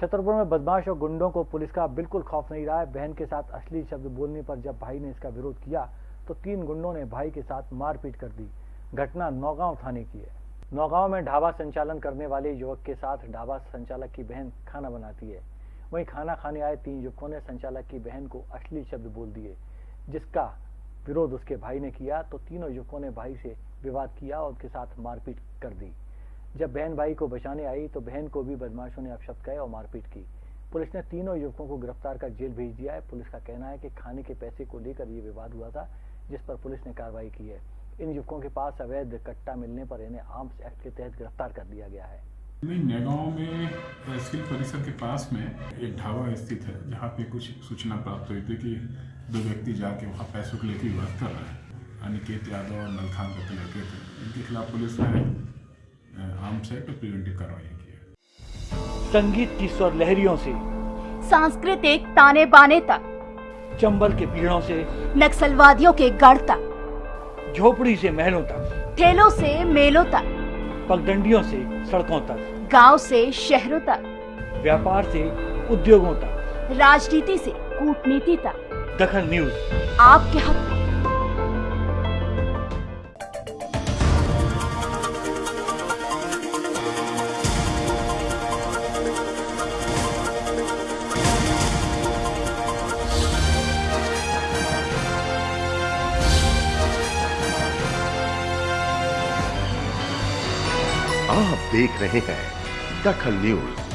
छतरपुर में बदमाश और गुंडों को पुलिस का बिल्कुल खौफ नहीं रहा है। बहन के साथ असली शब्द बोलने पर जब भाई ने इसका विरोध किया तो तीन गुंडों ने भाई के साथ मारपीट कर दी। घटना नौगांव थाने की है। नौगांव में ढाबा संचालन करने वाले युवक के साथ ढाबा संचालक की बहन खाना बनाती है। वहीं खाना खाने आए तीन युवकों ने संचालक की बहन को असली शब्द बोल दिए, जिसका विरोध उसके भाई ने किया। तो तीनों युवकों ने भाई से विवाद किया और उनके साथ मारपीट कर दी। जब बहन भाई को बचाने आई तो बहन को भी बदमाशों ने अपशब्द कहे और मारपीट की। पुलिस ने तीनों युवकों को गिरफ़्तार कर जेल भेज दिया है। पुलिस का कहना है कि खाने के पैसे को लेकर ये विवाद हुआ था, जिस पर पुलिस ने कार्रवाई की है। इन युवकों के पास अवैध कट्टा मिलने पर इन्हें आर्म्स एक्ट के तहत गिरफ़्तार कर दिया गया है। नगांव में, तहसील परिसर के पास में एक ढाबा स्थित है, जहाँ पे कुछ सूचना प्राप्त हुई थी कि दो व्यक्ति जाके वहाँ पैसों को लेकर विवाद कर रहे हैं। अनिकेत यादव और नलखान करके लड़के थे। इनके खिलाफ पुलिस ने और प्रिवेंटिव कार्रवाई की है। संगीत की स्वर लहरियों से सांस्कृतिक ताने बाने तक चंबल के पीड़ों से नक्सलवादियों के गढ़ तक झोपड़ी से महलों तक ठेलों से मेलों तक पगडंडियों से सड़कों तक गाँव से शहरों तक व्यापार से उद्योगों तक राजनीति से कूटनीति तक। दखन न्यूज़। आपके हक आप देख रहे हैं दखल न्यूज़।